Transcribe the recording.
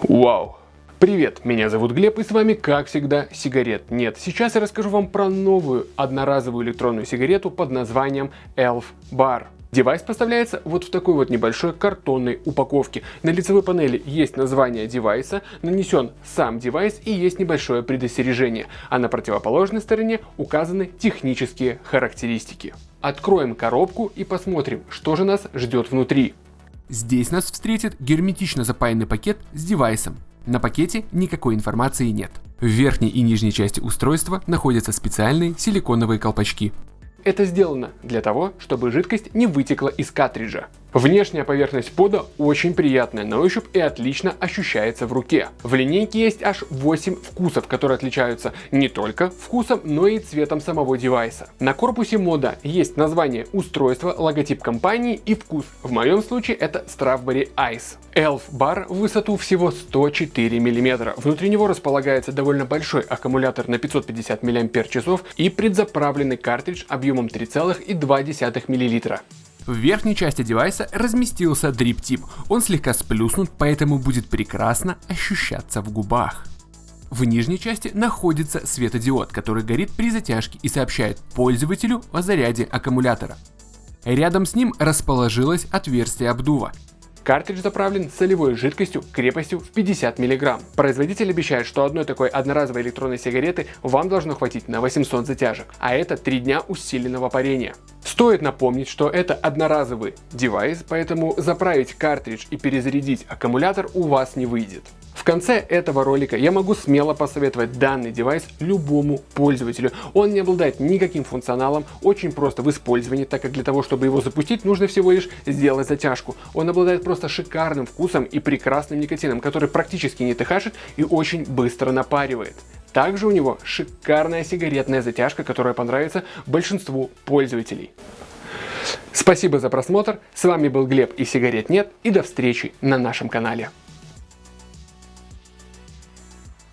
Вау! Привет, меня зовут Глеб и с вами как всегда сигарет нет. Сейчас я расскажу вам про новую одноразовую электронную сигарету под названием Elf Bar. Девайс поставляется вот в такой вот небольшой картонной упаковке. На лицевой панели есть название девайса, нанесен сам девайс и есть небольшое предостережение, а на противоположной стороне указаны технические характеристики. Откроем коробку и посмотрим, что же нас ждет внутри. Здесь нас встретит герметично запаянный пакет с девайсом. На пакете никакой информации нет. В верхней и нижней части устройства находятся специальные силиконовые колпачки. Это сделано для того, чтобы жидкость не вытекла из картриджа. Внешняя поверхность пода очень приятная на ощупь и отлично ощущается в руке. В линейке есть аж 8 вкусов, которые отличаются не только вкусом, но и цветом самого девайса. На корпусе мода есть название устройства, логотип компании и вкус. В моем случае это Strawberry Ice. Elf Bar в высоту всего 104 мм. Внутри него располагается довольно большой аккумулятор на 550 мАч и предзаправленный картридж объемом 3,2 мл. В верхней части девайса разместился дрип-тип. Он слегка сплюснут, поэтому будет прекрасно ощущаться в губах. В нижней части находится светодиод, который горит при затяжке и сообщает пользователю о заряде аккумулятора. Рядом с ним расположилось отверстие обдува. Картридж заправлен солевой жидкостью крепостью в 50 мг. Производитель обещает, что одной такой одноразовой электронной сигареты вам должно хватить на 800 затяжек, а это 3 дня усиленного парения. Стоит напомнить, что это одноразовый девайс, поэтому заправить картридж и перезарядить аккумулятор у вас не выйдет. В конце этого ролика я могу смело посоветовать данный девайс любому пользователю. Он не обладает никаким функционалом, очень просто в использовании, так как для того, чтобы его запустить, нужно всего лишь сделать затяжку. Он обладает просто шикарным вкусом и прекрасным никотином, который практически не тыхашит и очень быстро напаривает. Также у него шикарная сигаретная затяжка, которая понравится большинству пользователей. Спасибо за просмотр, с вами был Глеб и сигарет нет и до встречи на нашем канале.